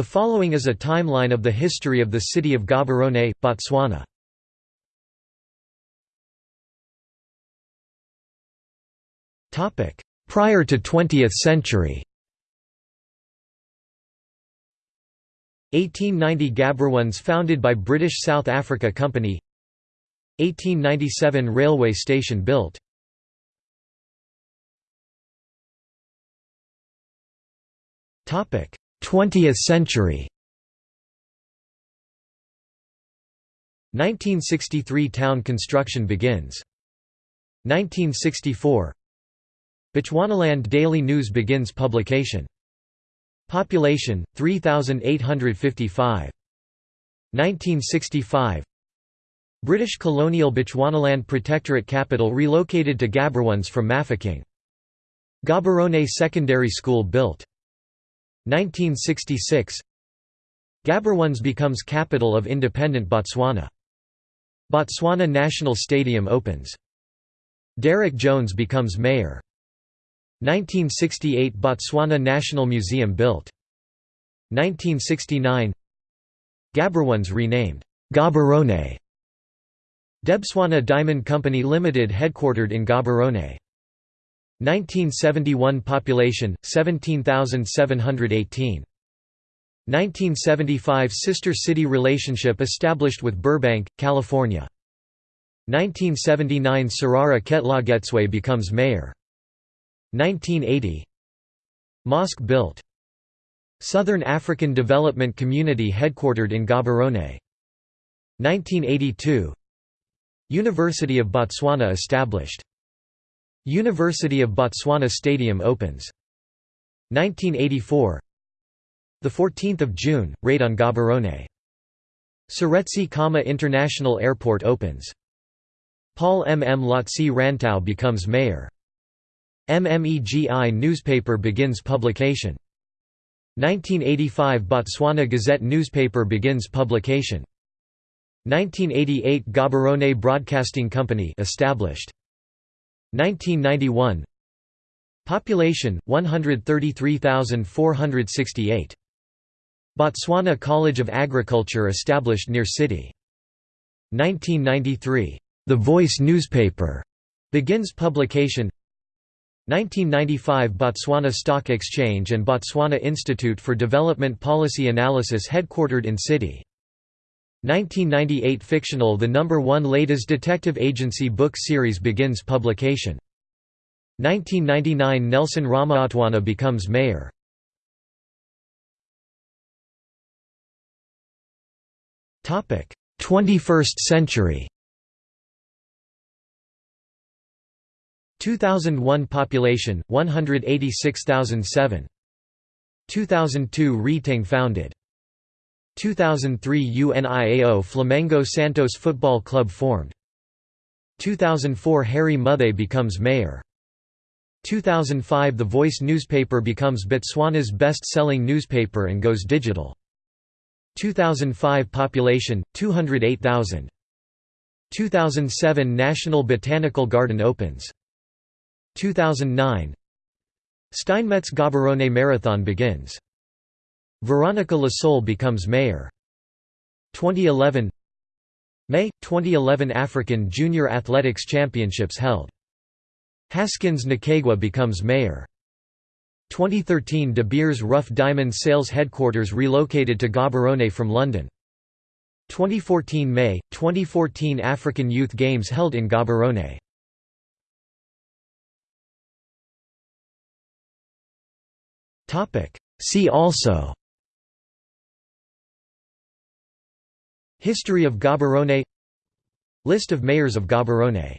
The following is a timeline of the history of the city of Gaborone, Botswana. Prior to 20th century. 1890 Gaborone founded by British South Africa Company. 1897 Railway station built 20th century 1963 Town construction begins. 1964 Bechuanaland Daily News begins publication. Population 3855. 1965 British colonial Bechuanaland Protectorate capital relocated to Gaborone from Mafeking. Gaborone Secondary School built. 1966 Gaborone becomes capital of independent Botswana. Botswana National Stadium opens. Derek Jones becomes mayor. 1968 Botswana National Museum built. 1969 Gaberones renamed Gaborone. Debswana Diamond Company Limited headquartered in Gaborone. 1971 Population 17,718. 1975 Sister city relationship established with Burbank, California. 1979 Sarara Ketlagetswe becomes mayor. 1980 Mosque built. Southern African Development Community headquartered in Gaborone. 1982 University of Botswana established. University of Botswana Stadium opens. 1984 The 14th of June, raid on Gaborone. Seretse Khama International Airport opens. Paul M. M. Lotse Rantau becomes mayor. MMEGI newspaper begins publication. 1985 Botswana Gazette newspaper begins publication. 1988 Gaborone Broadcasting Company established. 1991 Population 133,468 Botswana College of Agriculture established near city. 1993 The Voice newspaper begins publication. 1995 Botswana Stock Exchange and Botswana Institute for Development Policy Analysis headquartered in city 1998 fictional The Number One Ladies Detective Agency book series begins publication. 1999 Nelson Ramaotwana becomes mayor. Topic: 21st century. 2001 population 186,007. 2002 Retang founded. 2003 UNIAO Flamengo Santos Football Club formed. 2004 Harry Muthe becomes mayor. 2005 The Voice newspaper becomes Botswana's best-selling newspaper and goes digital. 2005 Population, 208,000. 2007 National Botanical Garden opens. 2009 Steinmetz Gaborone Marathon begins. Veronica Lasole becomes mayor. 2011 May 2011 African Junior Athletics Championships held. Haskins Nkaigwa becomes mayor. 2013 De Beers Rough Diamond Sales headquarters relocated to Gaborone from London. 2014 May 2014 African Youth Games held in Gaborone. Topic See also History of Gaborone. List of mayors of Gaborone